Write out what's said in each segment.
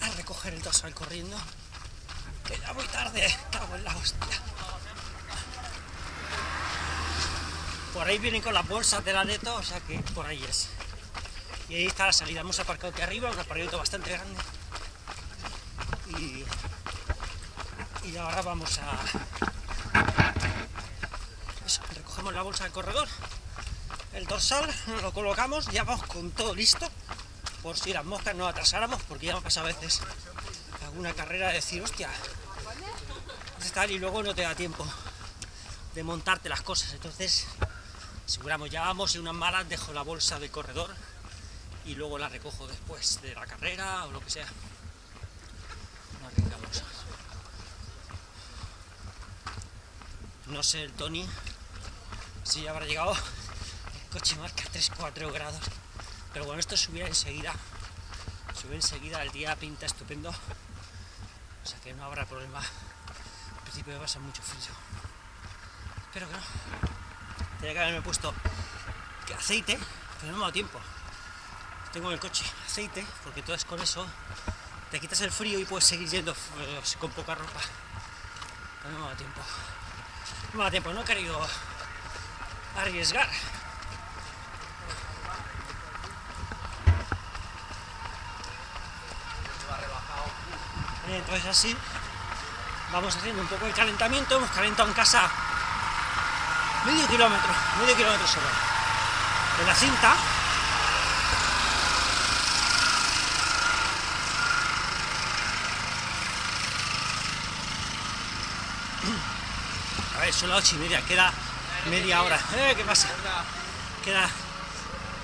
a recoger el dorsal corriendo. Que ya muy tarde, cago en la hostia. Por ahí vienen con las bolsas de la neto, o sea que por ahí es. Y ahí está la salida. Hemos aparcado aquí arriba, un aparcamiento bastante grande. Y, y ahora vamos a... Eso, recogemos la bolsa del corredor, el dorsal, lo colocamos, ya vamos con todo listo, por si las moscas no atrasáramos, porque ya me pasa a veces alguna carrera de decir, hostia, tal, y luego no te da tiempo de montarte las cosas, entonces aseguramos, ya vamos en unas malas, dejo la bolsa de corredor y luego la recojo después de la carrera o lo que sea. No sé el Tony si ya habrá llegado. El coche marca 3-4 grados. Pero bueno, esto subirá enseguida. Sube enseguida, el día pinta estupendo. O sea que no habrá problema. Al principio me pasa mucho frío. Espero que no. Tenía que haberme puesto aceite, pero no me ha dado tiempo. Tengo en el coche aceite, porque todo es con eso te quitas el frío y puedes seguir yendo eh, con poca ropa. Pero no me ha dado tiempo. No me ha dado tiempo, no he querido arriesgar. Entonces así vamos haciendo un poco de calentamiento, hemos calentado en casa medio kilómetro, medio kilómetro solo de la cinta A ver, son las ocho y media, queda media hora. Eh, ¿Qué pasa? Queda,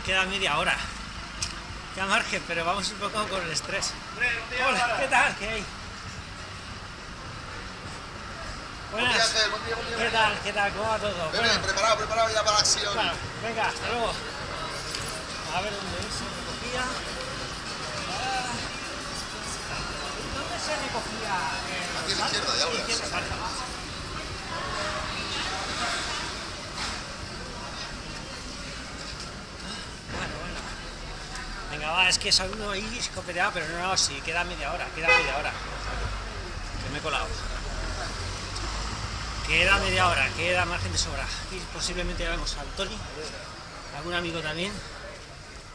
queda media hora. Queda margen, pero vamos un poco con el estrés. Hola, ¿qué tal? ¿Qué hay? Buenas. ¿Qué tal? ¿Qué tal? ¿Cómo va todo? Bien, preparado, preparado ya para la acción. Claro, venga, hasta luego. A ver dónde se recogía. Ah. ¿Dónde se recogía? Aquí a la izquierda, ya verás. es que es uno ahí escopeteado, pero no, no, sí, queda media hora, queda media hora. Que me he colado. Queda media hora, queda margen de sobra. Y posiblemente ya vemos al Tony, algún amigo también,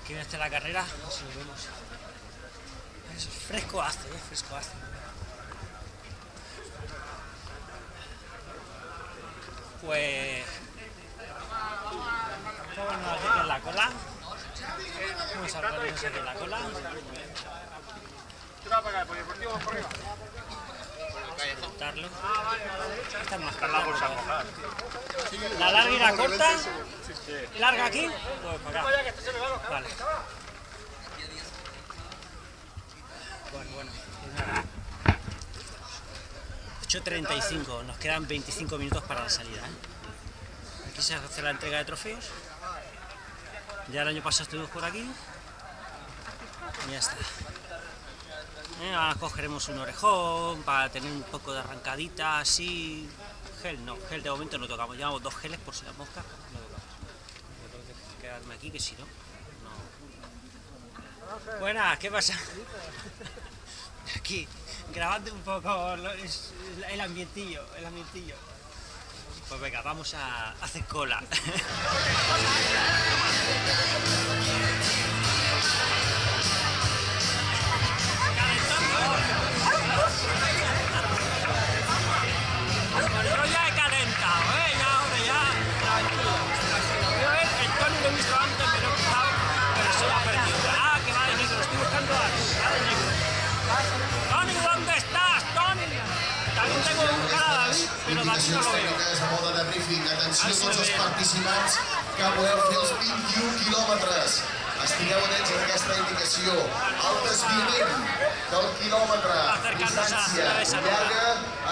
que viene hasta la carrera, si lo vemos. Es fresco hace, ¿eh? fresco hace. Pues... Vamos a la cola. Vamos a ponernos de la cola. Cortarlo. Esta es más corta. La larga y la corta. Larga aquí. Pues para acá. Vale. Bueno, bueno. 8.35, nos quedan 25 minutos para la salida. ¿eh? Aquí se hace la entrega de trofeos. Ya el año pasado estuvimos por aquí. Y ya está. Eh, cogeremos un orejón para tener un poco de arrancadita así. Gel no, gel de momento no tocamos. Llevamos dos geles por si las moscas. No tocamos. Que quedarme aquí que si no, no. Buenas, ¿qué pasa? Aquí, grabando un poco el ambientillo, el ambientillo. Pues venga, vamos a hacer cola. briefing. Atenció a tots els participants que voleu fer els 21 quilòmetres. Estigueu atents a aquesta indicació. El desviament del quilòmetre. Distància llarga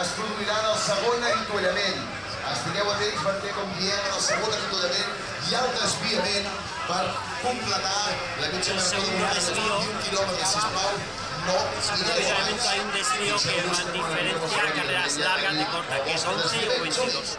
es produirà en el segon avituallament. Estigueu atents perquè, com diem, en el segon avituallament hi ha el desviament per completar la mitja marató de muntanya de 21 quilòmetres, sisplau. Generalmente hay un desvío que diferencia carreras largas de corta, que es 11 o 22.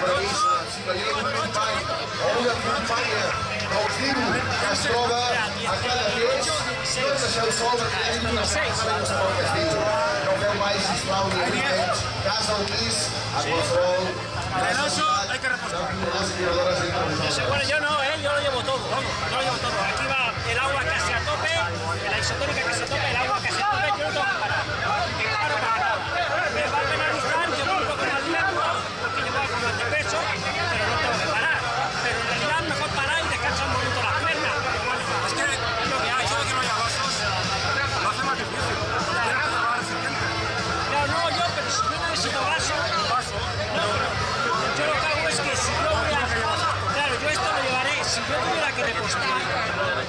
Premissa, si veieu un company o una companya que us diu que es troba a cada peix, no deixeu perquè hi una que feu mai, sisplau, ni al pis, a qualsevol entre vosaltres. bueno, yo no, ¿eh? yo lo llevo todo, vamos, yo lo llevo todo. Aquí va el agua casi a tope, la isotónica casi a tope, el agua casi a tope, yo no tengo que parar. Que paro para nada. Me va a penalizar, yo voy un poco más lento, porque llevo algo más de peso, pero no tengo que parar. Pero en realidad mejor parar y descansar un momento las piernas. Pero es que lo que. Eso de que no haya vasos lo hace más difícil. Claro, no, yo, pero si yo necesito vaso, no, yo lo que hago es que si yo voy a... Claro, yo esto lo llevaré, si yo tuviera que repostar,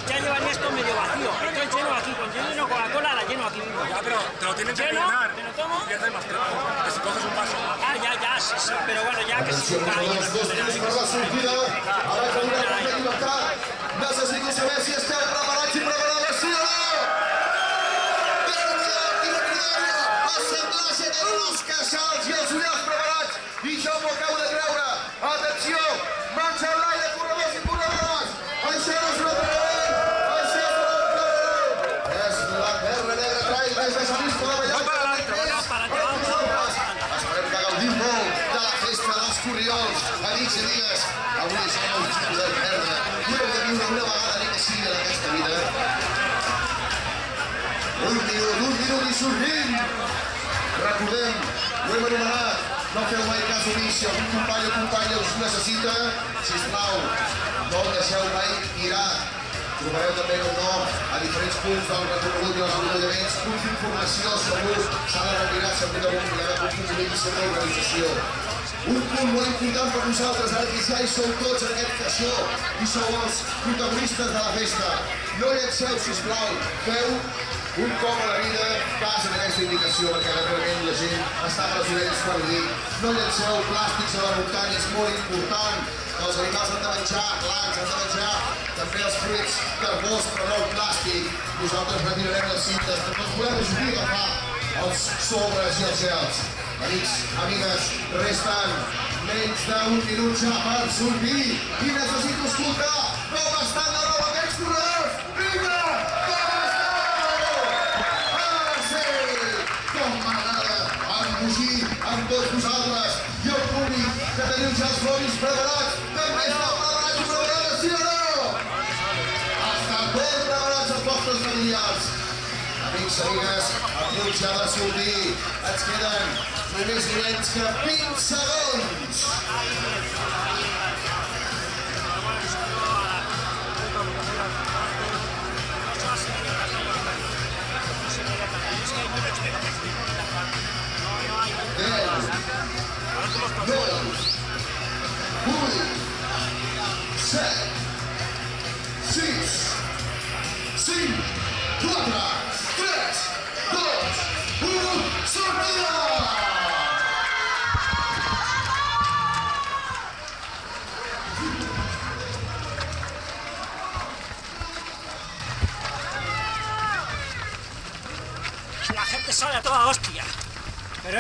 ya llevaría esto medio vacío. Entonces lleno aquí, cuando yo lleno Coca-Cola la lleno aquí mismo. Ya, pero te lo tienen que ¿Lleno? llenar. ¿Me lo tomo? Pierdes más tiempo. Que si coges un vaso. Ah, ya, ya, sí, sí, pero bueno, ya que si la sortida. Ara que una de llibertat. Necessito saber si esteu preparats i preparades, sí o no? Déu-n'hi-do, quina cridòria! El semblatge tenen els queixals i els ullals preparats. I jo m'ho acabo de treure. Atenció, en l'aire, corredors Corriols. Amics i amigues, avui és el dia de merda. I heu de viure una vegada ni que sigui en aquesta vida. Un minut, un minut i sortim. Recordem, ho hem anomenat, no feu mai cas omís, si algun company o companya us necessita, sisplau, no el deixeu mai mirar. Trobareu també, com no, a diferents punts del recorregut i els enrotlaments, punts d'informació segur, s'ha de retirar, s'ha de comunicar, punts d'informació sobre l'organització. Un punt molt important per nosaltres, ara que ja hi sou tots en aquest caixó i sou els protagonistes de la festa. No llenceu, sisplau, feu un cop a la vida, cas en aquesta indicació, perquè realment la gent està amb les orelles per dir no llenceu plàstics a la muntanya, és molt important, els animals han de menjar, blancs, han de menjar també els fruits carbós, però no el plàstic. Nosaltres retirarem les cintes, perquè els volem ajudar a agafar els sobres i els gels. Amics, amigues, resten menys d'un minut ja per sortir i necessito escoltar com estan de nou aquests corredors. Vinga! Com esteu? Ah, sí! Com m'agrada embogir amb tots vosaltres i el públic que teniu ja els floris preparats. També esteu preparats i preparades, sí o no? Estan ben preparats els vostres familiars. Amics, amigues, a punt ja de sortir. Ens queden Louisiana pizza Savone.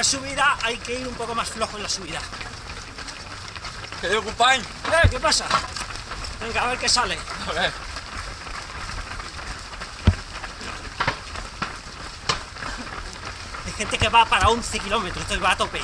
Es subida, hay que ir un poco más flojo en la subida. ¿Qué digo, compañ? Eh, ¿qué pasa? Venga, a ver qué sale. A ver. Hay gente que va para 11 kilómetros, entonces va a tope.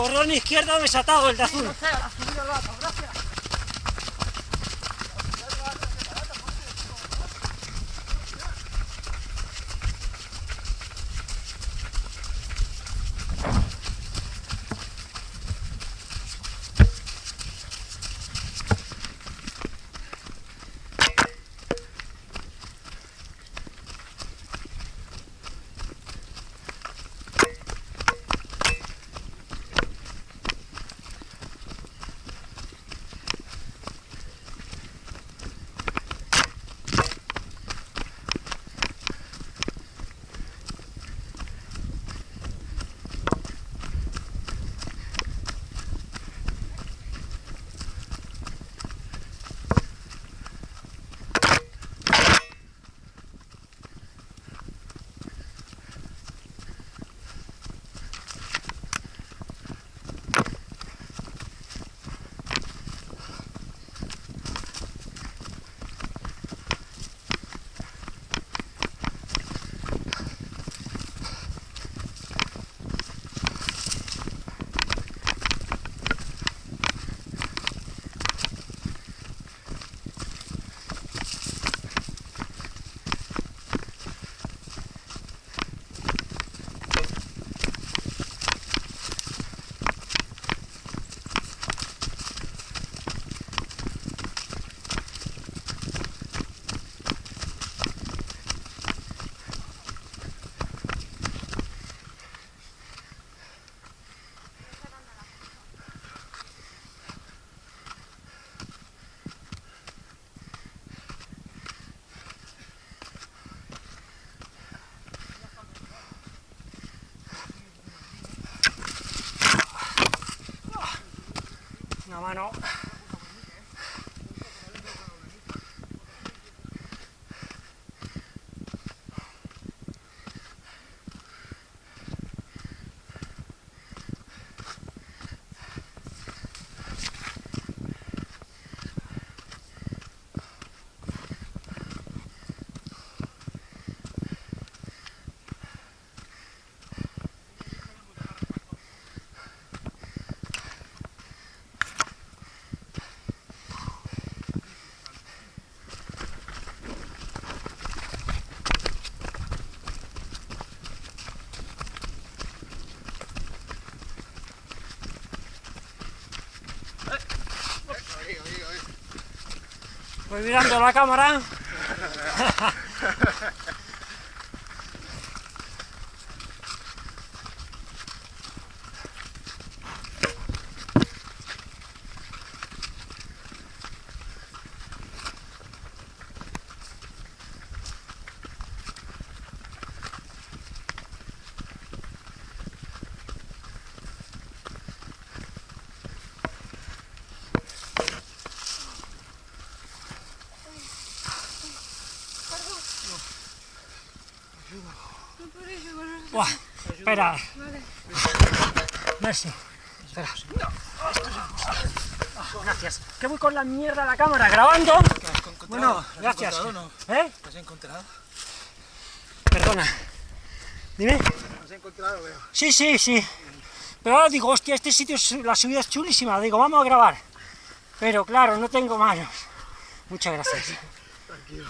Corrón izquierdo desatado, el de azul. Una mano. Mirando la cámara. Buah, espera. Merci. Espera. Gracias. ¿Qué voy con la mierda de la cámara? ¿Grabando? Bueno, gracias. ¿Eh? ¿Te has encontrado? Perdona. Dime. ¿Te has encontrado, veo? Sí, sí, sí. Pero ahora digo, hostia, este sitio, es- la subida es chulísima. Digo, vamos a grabar. Pero claro, no tengo manos. Muchas gracias. Tranquilo.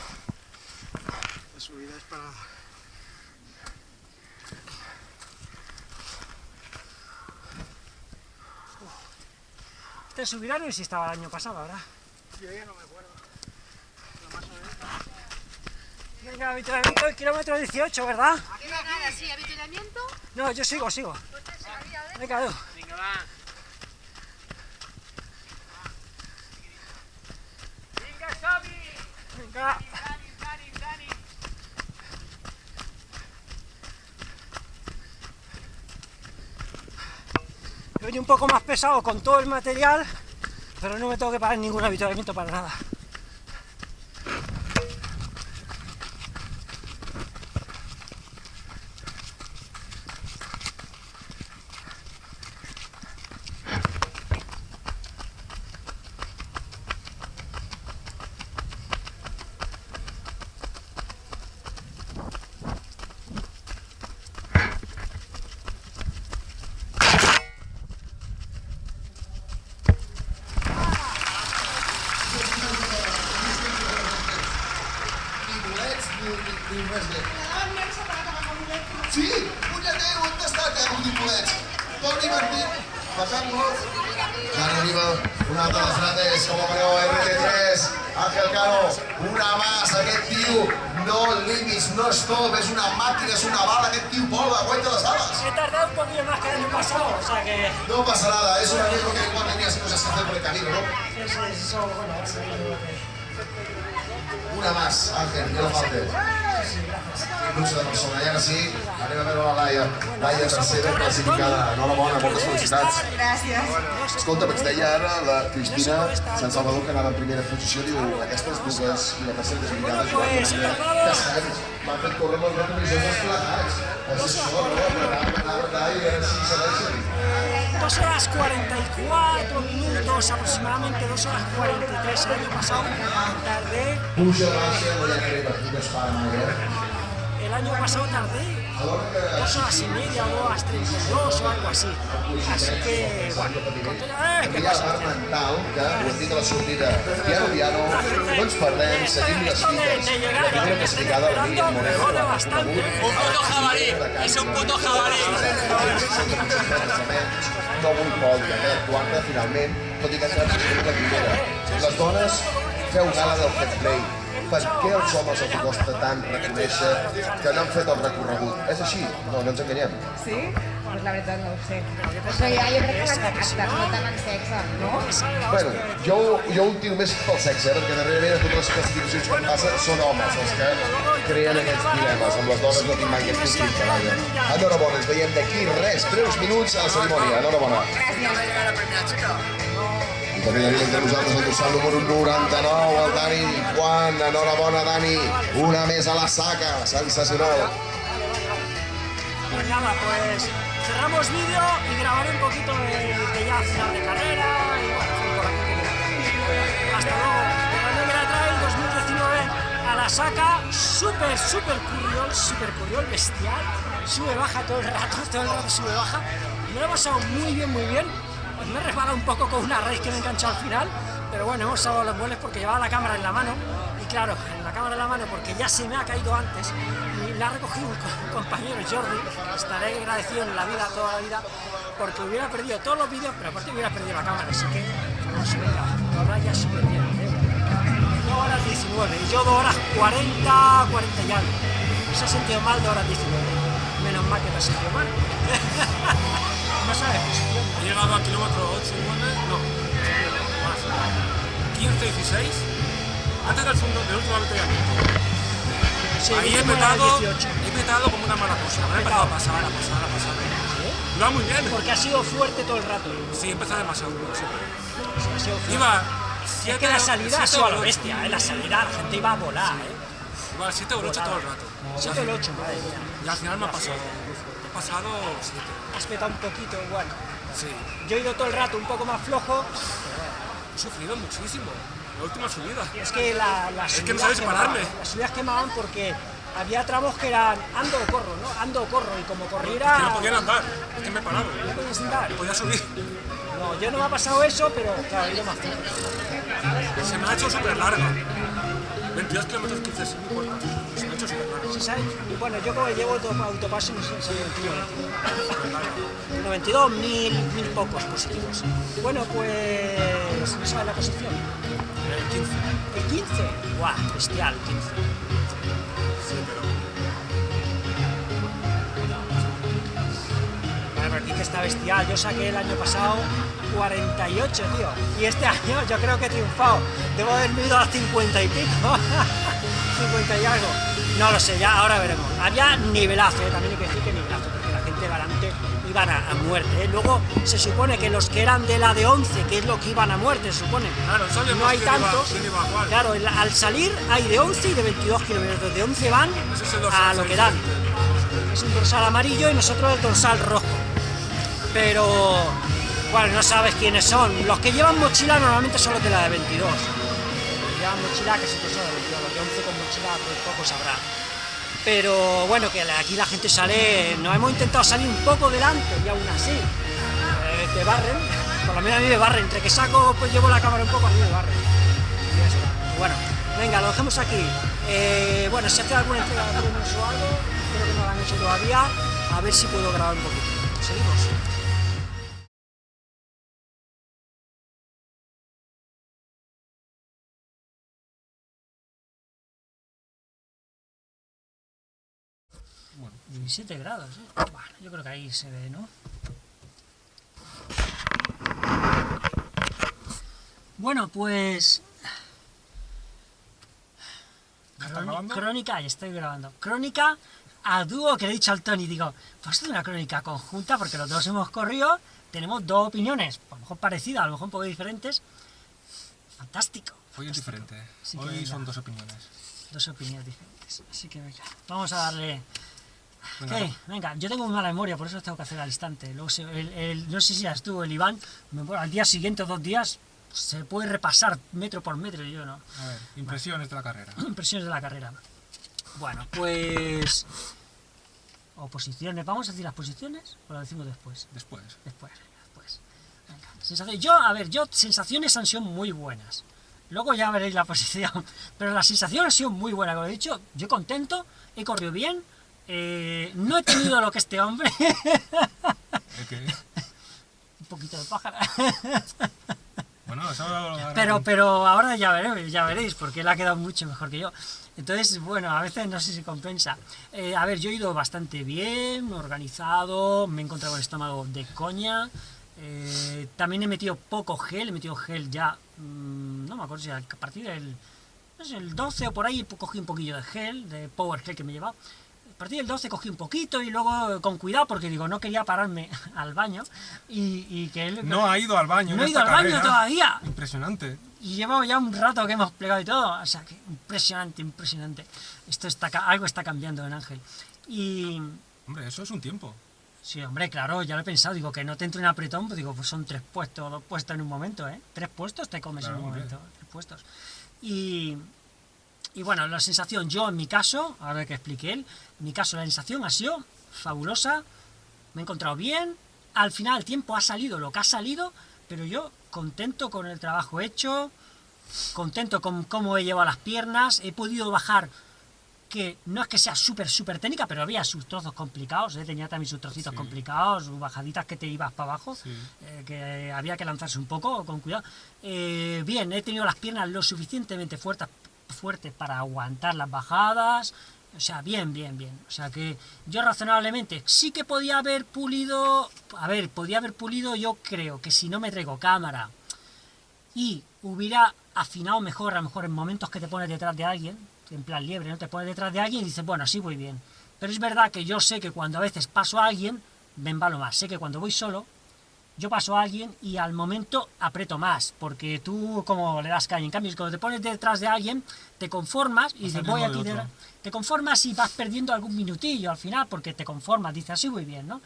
La subida es para... Este subirá no sé si estaba el año pasado, ¿verdad? Yo ya no me acuerdo. Lo más o menos. Venga, avituallamiento del kilómetro 18, ¿verdad? Nada, sí, avituallamiento. No, yo sigo, sigo. Venga, Edu. Venga, va. Venga. He venido un poco más pesado con todo el material, pero no me tengo que pagar ningún avituallamiento para nada. Escolta, ens deia ara la Cristina Sant Salvador que anava en primera posició, diu, aquestes dues i la tercera desligades Pues, córrer plegats. És això, no? Apretar, apretar, apretar i a veure si segueixen. 2 horas 44 minutos, aproximadamente 2 horas 43 el año pasado. Tardé, Puja, baixa, no hi ha crema, aquí no es para mai, eh? el año pasado tardé Que 2 horas y media o 2 horas 32 o algo así. Así que, bueno, con todo- ¡eh! ¿qué Aquí hi ha la pasa? part mental, que ho hem dit a la sortida, piano, piano, no ens perdem, seguim les fites. de llegar La que primera castigada la me Moreno. Un puto jabalí, és un puto jabalí. No vull pòdia, eh? Quarta, finalment, tot i que ha entrat en la primera. Les dones, feu gala del fair play. Per què als homes els costa tant reconèixer que no han fet el recorregut? És així? No, no ens enganyem. Sí? Pues la veritat no ho sé. Això ja jo crec que caràcter, no tant en sexe, no? Bueno, jo, jo ho tiro més pel sexe, eh? perquè darrerament a totes les classificacions que em passen són homes els que creen aquests dilemes. Amb les dones no tinc mai aquest conflicte, vaja. Enhorabona, ens veiem d'aquí res, breus minuts a la cerimònia. Enhorabona. I també tenim entre nosaltres el dorsal número 99, el Dani Juan. Enhorabona, Dani. Una més a la saca, sensacional. Pues nada, pues cerramos vídeo y grabaré un poquito de, de ya final de carrera y bueno, por aquí. Hasta luego. La Negra Trail 2019 a la saca, súper, súper curriol, súper curriol, bestial. Sube, baja todo el rato, todo el rato sube, baja. Me lo he pasado muy bien, muy bien. Pues me he resbalado un poco con una raíz que me he enganchado al final, pero bueno, hemos salvado los vuelos porque llevaba la cámara en la mano y claro, en la cámara en la mano porque ya se me ha caído antes y la ha recogido un, co- un compañero Jordi, estaré agradecido en la vida, toda la vida, porque hubiera perdido todos los vídeos, pero aparte hubiera perdido la cámara, así que vamos, venga, ahora ya súper bien. ¿eh? 2 horas 19 y yo 2 horas 40, 40 y algo. Se ha sentido mal 2 horas 19. Menos mal que no se sentido mal. no. He llegado a kilómetro 8, 9, no, más. 15, 16, antes del, segundo, del último avituallamiento. Sí, Ahí he petado, 18. he petado como una mala cosa. Me he empezado a pasar, a pasar, a pasar. Iba muy bien. Porque ha sido fuerte todo el rato. Sí, empezado demasiado. sí. Ha sido fuerte. Iba es 7 que la salida ha sido a lo bestia, ¿eh? la salida la gente iba a volar. ¿eh? Iba 7 o 8 todo el rato. 7 o el 8, madre mía. Y al final me ha pasado. He pasado 7. Has petado un poquito, igual. Sí. Yo he ido todo el rato un poco más flojo. He sufrido muchísimo. La última subida. Es que la, las Es que no sabes quemaban, pararme. Las subidas quemaban porque había tramos que eran ando o corro, ¿no? Ando o corro. Y como corriera. Que no podían andar. Es que me he parado. no podías andar. Podía subir. No, yo no me ha pasado eso, pero claro, he ido más flojo. Se me ha hecho súper larga. 22 kilómetros 15 es ¿Sí sabes? Bueno, yo como llevo auto- autopaso, no sé si 21 22. 92, mil, mil pocos positivos. Bueno, pues. ¿No sabes la posición? El 15. El 15. ¡Guau! Bestial, 15. Sí, pero. Pero aquí que está bestial. Yo saqué el año pasado 48, tío. Y este año yo creo que he triunfado. Debo haber ido a 50 y pico. 50 y algo. No lo sé, ya ahora veremos. Había nivelazo, ¿eh? también hay que decir que nivelazo, porque la gente delante iban a, a muerte. ¿eh? Luego se supone que los que eran de la de 11, que es lo que iban a muerte, se supone. Claro, no hay tantos. iba. Claro, el- al salir hay de 11 y de 22 kilómetros. De 11 van a lo que dan. Es un dorsal amarillo y nosotros el dorsal rojo. Pero, bueno, no sabes quiénes son. Los que llevan mochila normalmente son los de la de 22. Que llevan mochila que son de 22. Los de 11 con mochila, pues poco sabrá. Pero bueno, que aquí la gente sale, nos hemos intentado salir un poco delante y aún así eh, te barren, por lo menos a mí me barren, entre que saco, pues llevo la cámara un poco, a mí me barren. Y está. Bueno, venga, lo dejamos aquí. Eh, bueno, si hace alguna entrega de o algo, espero que no lo han hecho todavía. a ver si puedo grabar un poquito. Seguimos. Bueno, 17 grados, ¿eh? Bueno, yo creo que ahí se ve, ¿no? Bueno, pues... Crónica, ya estoy grabando. Crónica a dúo que le he dicho al Tony, digo, pues es una crónica conjunta porque los dos hemos corrido, tenemos dos opiniones, a lo mejor parecidas, a lo mejor un poco diferentes. Fantástico. hoy es diferente. Así Hoy son dos opiniones. Dos opiniones diferentes. Así que venga, vamos a darle... Venga, venga, yo tengo muy mala memoria, por eso los tengo que hacer al instante. Luego se- el, el- no sé si ya estuvo el Iván, me- bueno, al día siguiente o dos días se puede repasar metro por metro y yo no. A ver, impresiones de la carrera. Impresiones de la carrera. Bueno, pues... O posiciones, ¿vamos a decir las posiciones o las decimos después? Después. Después, después. Venga. Yo, a ver, yo, sensaciones han sido muy buenas. Luego ya veréis la posición. Pero la sensación ha sido muy buena, como he dicho. Yo contento, he corrido bien. Eh, no he tenido lo que este hombre. ¿El qué? Un poquito de pájara. Bueno, eso ahora- Pero, pero ahora ya veréis, ya veréis, porque él ha quedado mucho mejor que yo. Entonces, bueno, a veces no sé si compensa. Eh, a ver, yo he ido bastante bien, organizado, me he encontrado el estómago de coña. eh, también he metido poco gel, he metido gel ya, mm, no me acuerdo si a partir del no sé, el 12 o por ahí cogí un poquillo de gel, de Power Gel que me llevaba. Partir del 12 cogí un poquito y luego eh, con cuidado porque digo, no quería pararme al baño y, y que él... No ha ido al baño. No he ido al baño todavía. Impresionante. Y llevamos ya un rato que hemos plegado y todo. O sea, que impresionante, impresionante. Esto está, algo está cambiando en Ángel. Y Hombre, eso es un tiempo. sí, hombre, claro, ya lo he pensado. Digo, que no te entre un apretón, pues digo, pues son tres puestos, dos puestos en un momento, ¿eh? Tres puestos te comes Claro, en un hombre. momento. Tres puestos. Y, y bueno, la sensación, yo en mi caso, ahora que expliqué él, en mi caso la sensación ha sido fabulosa. Me he encontrado bien. Al final el tiempo ha salido lo que ha salido, pero yo contento con el trabajo hecho, contento con cómo he llevado las piernas, he podido bajar, que no es que sea súper, súper técnica, pero había sus trozos complicados, ¿eh? tenía también sus trocitos Sí. complicados, sus bajaditas que te ibas para abajo, Sí. eh, que había que lanzarse un poco, con cuidado. Eh, bien, he tenido las piernas lo suficientemente fuertes, fuertes para aguantar las bajadas, o sea, bien, bien, bien. O sea que yo razonablemente sí que podía haber pulido, a ver, podía haber pulido, yo creo que si no me traigo cámara, y hubiera afinado mejor, a lo mejor en momentos que te pones detrás de alguien, en plan liebre, ¿no? Te pones detrás de alguien y dices, bueno, así voy bien. Pero es verdad que yo sé que cuando a veces paso a alguien, me embalo más. Sé que cuando voy solo, yo paso a alguien y al momento aprieto más, porque tú como le das caña. En cambio, cuando te pones detrás de alguien, te conformas y Vas dices, voy aquí de de... otro. Te conformas y vas perdiendo algún minutillo al final, porque te conformas, dices, así voy bien, ¿no?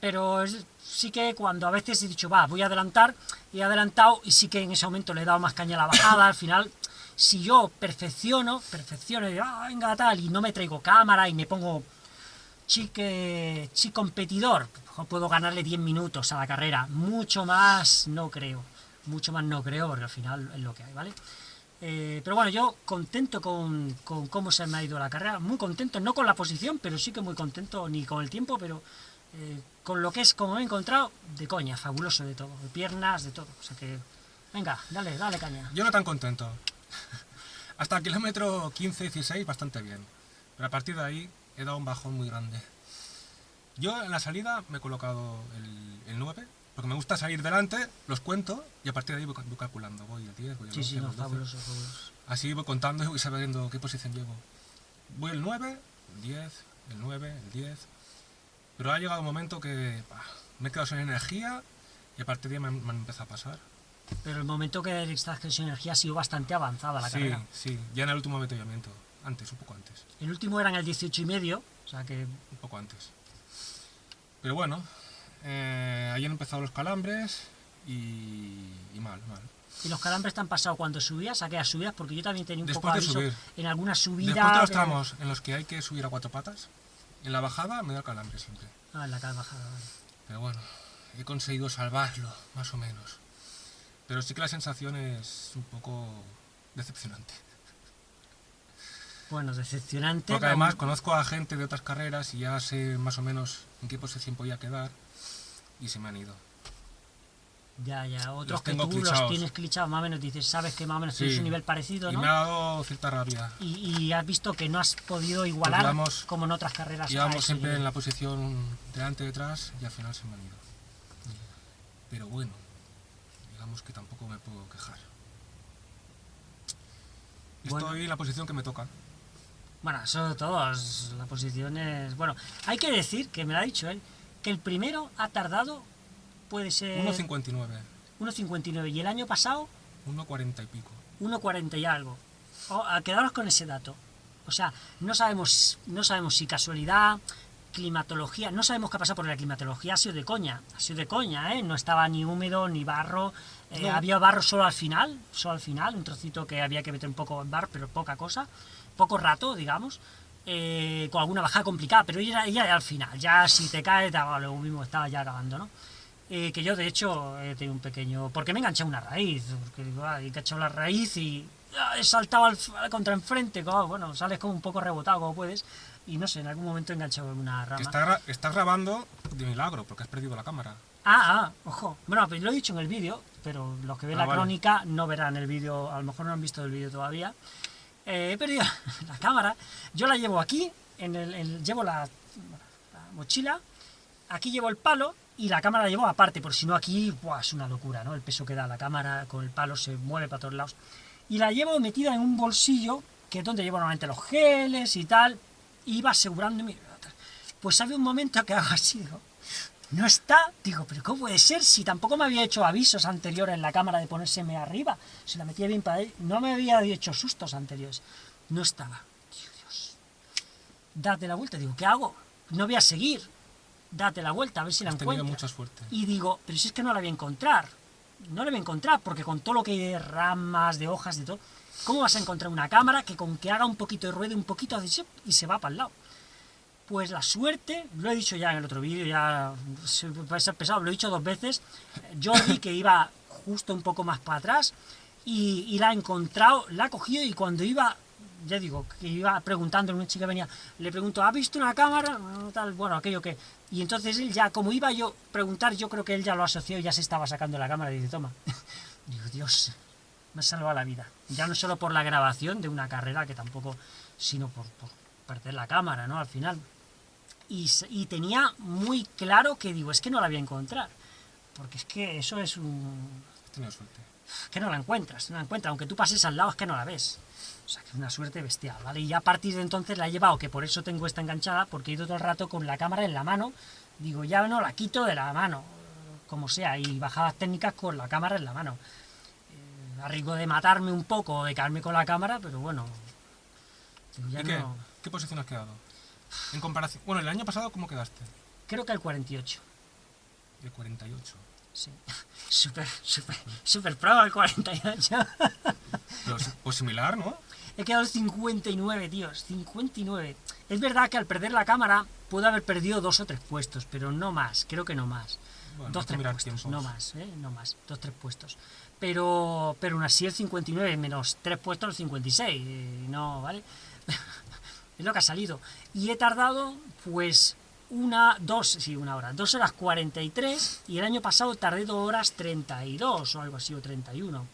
Pero es- sí que cuando a veces he dicho, va, voy a adelantar, he adelantado y sí que en ese momento le he dado más caña a la bajada, al final, si yo perfecciono, perfecciono, y digo, ah, venga, tal, y no me traigo cámara y me pongo chique, chi competidor, puedo ganarle 10 minutos a la carrera, mucho más no creo, mucho más no creo, porque al final es lo que hay, ¿vale? Eh, pero bueno, yo contento con, con cómo se me ha ido la carrera, muy contento, no con la posición, pero sí que muy contento, ni con el tiempo, pero eh, con lo que es, como me he encontrado, de coña, fabuloso de todo, de piernas, de todo, o sea que, venga, dale, dale caña. Yo no tan contento. Hasta el kilómetro 15-16 bastante bien. Pero a partir de ahí he dado un bajón muy grande. Yo en la salida me he colocado el, el 9, porque me gusta salir delante, los cuento y a partir de ahí voy, voy calculando. Voy al 10, voy al Sí, 11, sí, no, voy al 12. fabuloso, fabuloso. Así voy contando y voy sabiendo qué posición llevo. Voy el 9, el 10, el 9, el 10. Pero ha llegado un momento que bah, me he quedado sin energía y a partir de ahí me, me han empezado a pasar. Pero el momento que extracción de energía ha sido bastante avanzada la sí, carrera. sí, ya en el último avituallamiento. Antes, un poco antes. El último era en el 18 y medio, o sea que Un poco antes. Pero bueno, eh, ahí han empezado los calambres y, y mal, mal. y los calambres te han pasado cuando subías, a aquellas subidas, porque yo también tenía un Después poco de aviso subir. en alguna subida. Después de los tramos en los que hay que subir a cuatro patas, en la bajada me da calambre siempre. Ah, en la bajada, vale. Pero bueno, he conseguido salvarlo, más o menos. Pero sí que la sensación es un poco decepcionante. Bueno, decepcionante. Porque además conozco a gente de otras carreras y ya sé más o menos en qué posición podía quedar y se me han ido. Ya, ya, otros Los que tú los tienes clichados, más o menos dices, sabes que más o menos tienes Sí. un nivel parecido, Y ¿no? me ha dado cierta rabia. Y, y has visto que no has podido igualar íbamos- como en otras carreras. ese siempre nivel. en la posición delante detrás y al final se me han ido. Pero bueno, digamos que tampoco me puedo quejar. Bueno. Estoy en la posición que me toca. Bueno, eso todos, la posición es... Bueno, hay que decir, que me lo ha dicho él, que el primero ha tardado, puede ser 1.59, 1.59 y el año pasado 1.40 y pico. 1.40 y algo. O, a quedaros con ese dato. O sea, no sabemos, no sabemos si casualidad, climatología, no sabemos qué ha pasado porque la climatología ha sido de coña, ha sido de coña, ¿eh? No estaba ni húmedo ni barro, eh, No. había barro solo al final, solo al final, un trocito que había que meter un poco en bar, pero poca cosa, poco rato, digamos, eh, con alguna bajada complicada, pero ya, ya al final, ya si te cae, da, lo mismo estaba ya acabando, ¿no? Eh, que yo de hecho he tenido un pequeño... Porque me he enganchado una raíz, porque digo, ah, he enganchado la raíz y ah, he saltado al, al contra enfrente, como, bueno, sales como un poco rebotado como puedes, y no sé, en algún momento he enganchado una rama. está gra- estás grabando de milagro porque has perdido la cámara. Ah, ah, ojo. Bueno, pues lo he dicho en el vídeo, pero los que ven Ah, la vale. crónica no verán el vídeo, a lo mejor no han visto el vídeo todavía. Eh, he perdido la cámara, yo la llevo aquí, en el, llevo la, la mochila, aquí llevo el palo y la cámara la llevo aparte, por si no aquí es una locura, ¿no? El peso que da la cámara con el palo se mueve para todos lados. Y la llevo metida en un bolsillo, que es donde llevo normalmente los geles y tal, y iba asegurándome. Pues había un momento que hago así, está, digo, pero ¿cómo puede ser si tampoco me había hecho avisos anteriores en la cámara de ponérseme arriba? Si la metía bien para ahí, no me había hecho sustos anteriores. No estaba. Dios. Date la vuelta, digo, ¿qué hago? No voy a seguir. Date la vuelta, a ver si la Has encuentro. mucha suerte. Y digo, pero si es que no la voy a encontrar. No la voy a encontrar, porque con todo lo que hay de ramas, de hojas, de todo, ¿cómo vas a encontrar una cámara que con que haga un poquito de ruido, un poquito y se va para el lado? Pues la suerte, lo he dicho ya en el otro vídeo, ya se ser pesado, lo he dicho dos veces. Jordi, que iba justo un poco más para atrás, y, la ha encontrado, la ha cogido y cuando iba, ya digo, que iba preguntando, una chica venía, le pregunto, ¿ha visto una cámara? Tal, bueno, aquello que... Y entonces él ya, como iba yo a preguntar, yo creo que él ya lo asoció ya se estaba sacando la cámara y dice, toma. Digo, Dios, me ha salvado la vida. Ya no solo por la grabación de una carrera, que tampoco, sino por perder la cámara, ¿no? Al final. Y, y tenía muy claro que digo, es que no la voy a encontrar. Porque es que eso es un... Tenido suerte. que no la encuentras, no la encuentras. Aunque tú pases al lado es que no la ves. O sea, que es una suerte bestial, ¿vale? Y ya a partir de entonces la he llevado, que por eso tengo esta enganchada, porque he ido todo el rato con la cámara en la mano. Digo, ya no la quito de la mano, como sea, y bajadas técnicas con la cámara en la mano. Eh, a riesgo de matarme un poco o de caerme con la cámara, pero bueno. digo, ya ¿Y qué? no- ¿Qué posición has quedado? En comparación... Bueno, el año pasado, ¿cómo quedaste? Creo que el 48. El 48. Sí. Súper, súper, súper pro el 48. Pero, pues similar, ¿no? He quedado el 59, tíos, 59. Es verdad que al perder la cámara puedo haber perdido dos o tres puestos, pero no más, creo que no más. Bueno, dos tres puestos, tiempos. no más, ¿eh? No más, dos tres puestos. Pero, pero aún así el 59 menos tres puestos el 56, eh, no, ¿vale? es lo que ha salido. Y he tardado, pues, una, dos, sí, una hora, dos horas 43 y el año pasado tardé dos horas 32 o algo así, o 31. O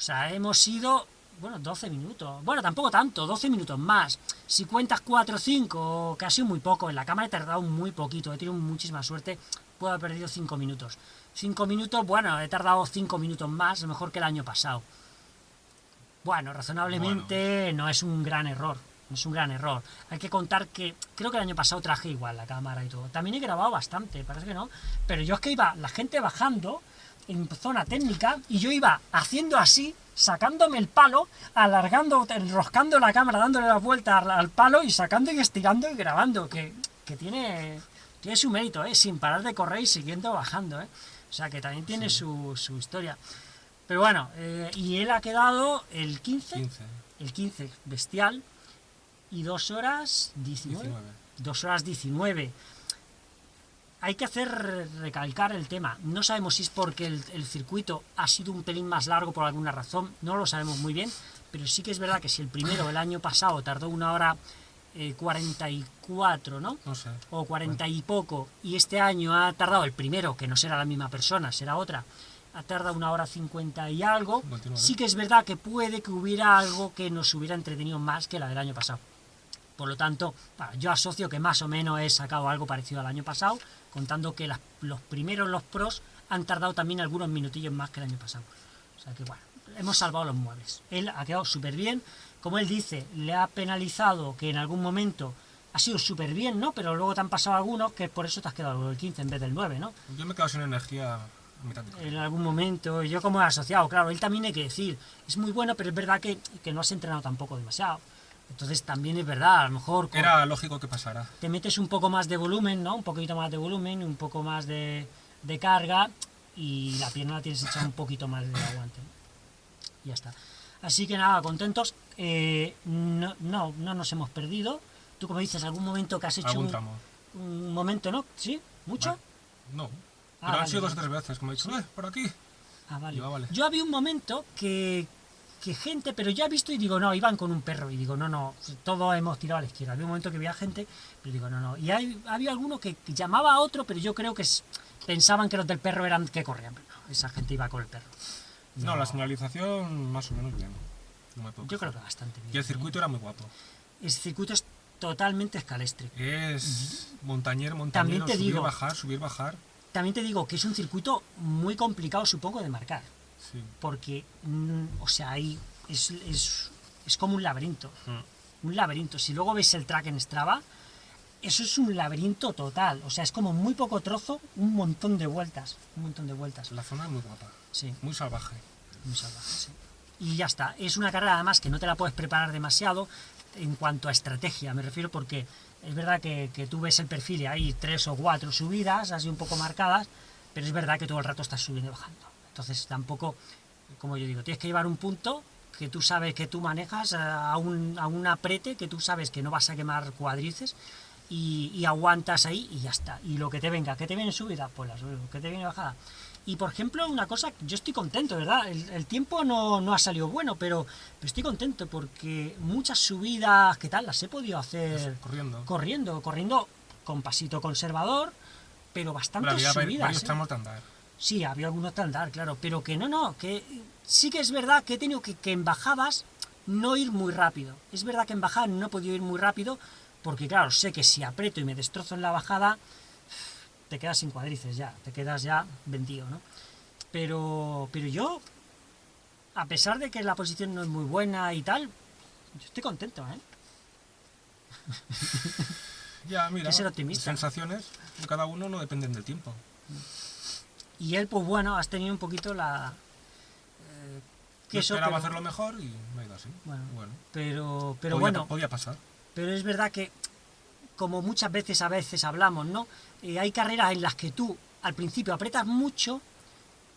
sea, hemos ido, bueno, 12 minutos. Bueno, tampoco tanto, 12 minutos más. Si cuentas 4 o 5, que ha sido muy poco. En la cámara he tardado muy poquito, he tenido muchísima suerte. Puedo haber perdido 5 minutos. 5 minutos, bueno, he tardado 5 minutos más, mejor que el año pasado. Bueno, razonablemente no es un gran error. Es un gran error. Hay que contar que creo que el año pasado traje igual la cámara y todo. También he grabado bastante, parece que no. Pero yo es que iba la gente bajando en zona técnica y yo iba haciendo así, sacándome el palo, alargando, enroscando la cámara, dándole la vuelta al, al palo y sacando y estirando y grabando. Que, que tiene, tiene su mérito, ¿eh? Sin parar de correr y siguiendo bajando, ¿eh? O sea que también tiene su, su historia. Pero bueno, eh, y él ha quedado el 15, 15. el 15, bestial, y 2 horas 19. 19. 2 horas 19. Hay que hacer recalcar el tema. No sabemos si es porque el, el circuito ha sido un pelín más largo por alguna razón, no lo sabemos muy bien, pero sí que es verdad que si el primero el año pasado tardó una hora eh, 44, ¿no? No sé. o 40 y poco, y este año ha tardado el primero, que no será la misma persona, será otra, ha tardado una hora 50 y algo, 59. sí que es verdad que puede que hubiera algo que nos hubiera entretenido más que la del año pasado. Por lo tanto, yo asocio que más o menos he sacado algo parecido al año pasado, contando que las- los primeros, los pros, han tardado también algunos minutillos más que el año pasado. O sea que bueno, hemos salvado los muebles. Él ha quedado súper bien. Como él dice, le ha penalizado que en algún momento ha sido súper bien, ¿no? Pero luego te han pasado algunos que por eso te has quedado el 15 en vez del 9, ¿no? Yo me he quedado sin energía a mitad de En algún momento, yo como asociado, claro, él también hay que decir, es muy bueno, pero es verdad que, que no has entrenado tampoco demasiado. Entonces también es verdad, a lo mejor Era lógico que pasara. te metes un poco más de volumen, ¿no? Un poquito más de volumen, un poco más de, de carga y la pierna la tienes hecha un poquito más de aguante. Ya está. Así que nada, contentos. Eh, no, no, no nos hemos perdido. Tú como dices, algún momento que has hecho Algún un, tramo. un momento, ¿no? ¿Sí? ¿Mucho? Vale. No. Ah, Pero han vale, sido dos o tres veces, como he dicho, "Eh, por aquí. Ah, vale. Yo, vale. Yo había un momento que, que gente, pero ya he visto y digo, no, iban con un perro. Y digo, no, no, todos hemos tirado a la izquierda. Había un momento que había gente, pero digo, no, no. Y hay, había alguno que llamaba a otro, pero yo creo que es- pensaban que los del perro eran que corrían. Pero no, esa gente iba con el perro. No, la señalización más o menos bien. No me puedo Yo creo que bastante bien. Y el circuito era muy guapo. El circuito es totalmente escalestre. Es montañero, montañero, También te subir, digo- bajar, subir, bajar. También te digo que es un circuito muy complicado, supongo, de marcar. Sí. Porque, mm, o sea, ahí es, es, es como un laberinto. Mm. un laberinto. Si luego veis el track en Strava, eso es un laberinto total. O sea, es como muy poco trozo, un montón de vueltas. Un montón de vueltas. La zona es muy guapa, Sí, muy salvaje. muy salvaje, sí. Y ya está. Es una carrera además que no te la puedes preparar demasiado en cuanto a estrategia, me refiero porque es verdad que, que tú ves el perfil y hay tres o cuatro subidas, así un poco marcadas, pero es verdad que todo el rato estás subiendo y bajando. Entonces tampoco, como yo digo, tienes que llevar un punto que tú sabes que tú manejas eh, a un, a un aprete que tú sabes que no vas a quemar cuadrices y, y aguantas ahí y ya está. Y lo que te venga, que te viene subida, pues la subes, que te viene bajada. Y por ejemplo, una cosa, yo estoy contento, ¿verdad? El, el tiempo no, no ha salido bueno, pero, pero estoy contento porque muchas subidas, ¿qué tal? Las he podido hacer Corriendo. corriendo, corriendo con pasito conservador, pero vari- subidas. varios ¿eh? tramos de andar. Sí, había algunos de andar, claro, pero que no, no, que sí que es verdad que he tenido que, que en bajadas no ir muy rápido. Es verdad que en bajada no he podido ir muy rápido, porque claro, sé que si aprieto y me destrozo en la bajada, te quedas sin cuadrices ya, te quedas ya vendido, ¿no? Pero, pero yo, a pesar de que la posición no es muy buena y tal, yo estoy contento, ¿eh? Ya, mira, que ser optimista. sensaciones de cada uno no dependen del tiempo. Y él, pues bueno, has tenido un poquito la... eh, Yo eso, esperaba pero- hacerlo mejor y me ha ido así. Bueno, bueno pero, pero podía, bueno, podía pasar. pero es verdad que, como muchas veces a veces hablamos, ¿no? Eh, hay carreras en las que tú al principio apretas mucho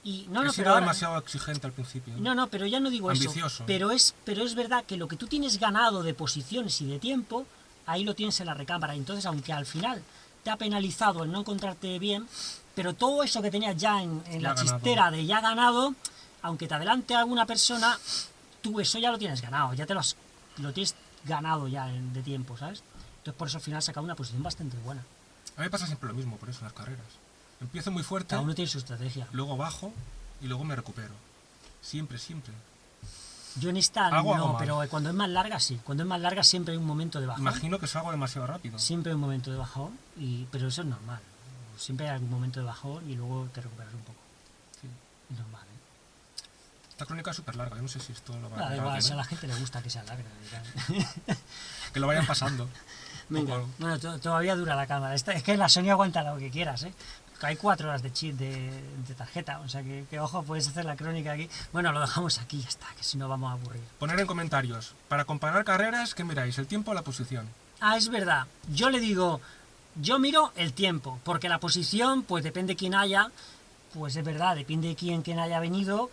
y no, no, pero ahora- demasiado exigente al principio. no, no, pero ya no digo Ambicioso. eso. Pero es, pero es verdad que lo que tú tienes ganado de posiciones y de tiempo, ahí lo tienes en la recámara. Entonces, aunque al final te ha penalizado el no encontrarte bien, pero todo eso que tenías ya en, en Ya la ganado. chistera de ya ganado, aunque te adelante alguna persona, tú eso ya lo tienes ganado, ya te lo, has- lo tienes ganado ya de tiempo, ¿sabes? Entonces por eso al final has sacado una posición bastante buena. A mí me pasa siempre lo mismo, por eso en las carreras. Empiezo muy fuerte, Cada uno tiene su estrategia. luego bajo y luego me recupero. Siempre, siempre. Yo en esta Hago no, pero cuando es más larga sí. Cuando es más larga siempre hay un momento de bajón. Imagino que salgo demasiado rápido. Siempre hay un momento de bajón, y, pero eso es normal. Siempre hay algún momento de bajón y luego te recuperas un poco. Sí. Es normal, ¿eh? Esta crónica es súper larga, yo no sé si esto lo va a si a tiene. la gente le gusta que sea larga. Que lo vayan pasando. Venga, bueno, to- todavía dura la cámara. Esta- es que la Sony aguanta lo que quieras, ¿eh? Hay cuatro horas de chip de, de tarjeta, o sea que, que, ojo, puedes hacer la crónica aquí. Bueno, lo dejamos aquí ya está, que si no vamos a aburrir. Poner en comentarios. Para comparar carreras, ¿qué miráis? ¿El tiempo o la posición? Ah, es verdad. Yo le digo, yo miro el tiempo, porque la posición, pues depende quién haya, pues es verdad, depende de quién, quién haya venido,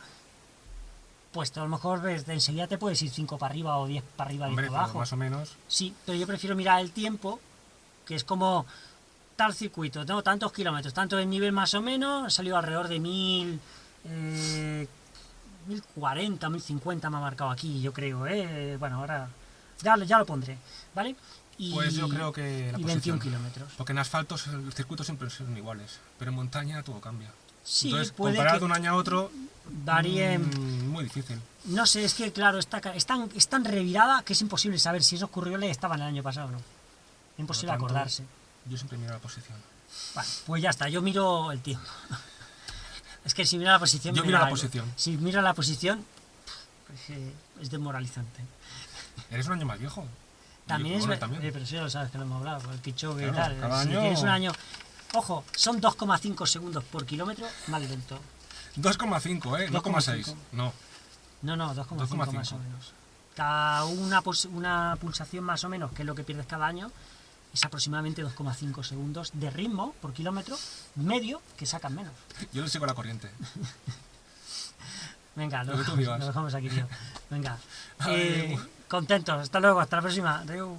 pues a lo mejor ves, de enseguida te puedes ir 5 para arriba o 10 para arriba y Hombre, para pero abajo. más o menos. Sí, pero yo prefiero mirar el tiempo, que es como tal circuito, tengo tantos kilómetros, tanto el nivel más o menos, ha salido alrededor de mil... Eh, 1040, 1050 me ha marcado aquí, yo creo, ¿eh? Bueno, ahora ya, ya lo pondré, ¿vale? Y, Pues yo creo que la y posición. 21 kilómetros. Porque en asfaltos los circuitos siempre son iguales, pero en montaña todo cambia. Sí, Entonces, puede comparar de un año a otro, varíen... mm, muy difícil. No sé, es que claro, está, es, tan, es tan revirada que es imposible saber si esos currioles estaban el año pasado o no. Imposible lo tanto, acordarse. Yo siempre miro la posición. Vale, pues ya está, yo miro el tiempo. Es que si miro la posición... Yo miro la algo. posición. Si miro la posición, pues, eh, es desmoralizante. Eres un año más viejo. También Y es también. eh, pero sí lo sabes que lo hemos hablado, por el Kichogue y Claro, tal. cada si año- tienes un año... Ojo, son 2,5 segundos por kilómetro más lento. 2,5, ¿eh? No 2,5. 2,6. No. No, no, 2,5 2,5. más o menos. Cada una, una pulsación más o menos, que es lo que pierdes cada año, es aproximadamente 2,5 segundos de ritmo por kilómetro medio que sacan menos. Yo le sigo la corriente. Venga, lo, Lo dejamos, lo aquí, tío. Venga. Eh, Contentos, hasta luego, hasta la próxima. Adiós.